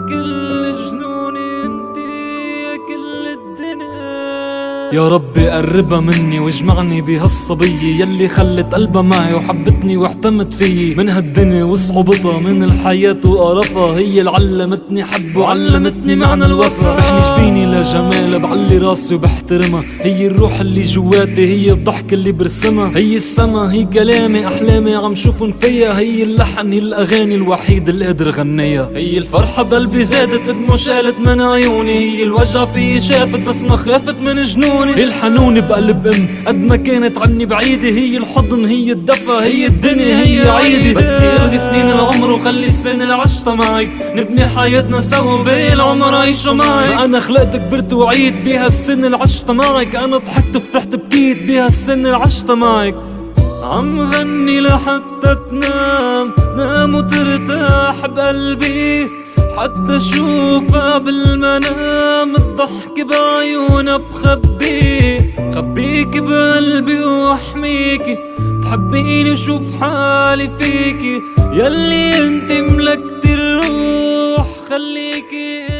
like illusions. يا ربي قربها مني واجمعني بهالصبية يلي خلت قلبها معي وحبتني واحتمت فيي. من هالدنيا وصعوبتها من الحياة وقرفها. هي اللي علمتني حب وعلمتني معنى الوفا. بحني جبيني لجمالها بعلي راسي وبحترمها. هي الروح اللي جواتي هي الضحك اللي برسمها. هي السما هي كلامي أحلامي عم شوفن فيا. هي اللحن هي الأغاني الوحيد اللي قدر غنيها هي الفرحة بقلبي زادت الدموع شالت من عيوني. هي الوجع في شافت بس ما خافت من جنوني. الحنون بقلب أم. قد ما كانت عني بعيدة هي الحضن هي الدفى هي الدنيا هي عيدي بدي الغي سنين العمر وخلي السنة اللي عشتها معك. نبني حياتنا سوا باقي العمر عيشه معك أنا خلقت كبرت وعيت بيها السنة اللي عشتها معك. أنا ضحكت وفرحت بكيت بيها السنة اللي عشتها معك. عم غني لحتى تنام نام وترتاح بقلبي. حتى أشوفها بالمنام الضحك بعيونها خبيك بقلبي واحميكي تحبيني شوف حالي فيكي. يلي انت ملكت الروح خليكي